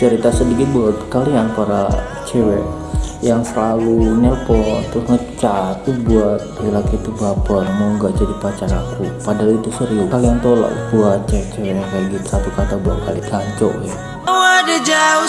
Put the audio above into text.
cerita sedikit buat kalian para cewek yang selalu nelpon terus ngecat tuh buat laki itu baper mau nggak jadi pacar aku. Padahal itu serius. Kalian tolak buat cewek-cewek kayak gitu satu kata buat kali kancok ya. Oh, ada jauh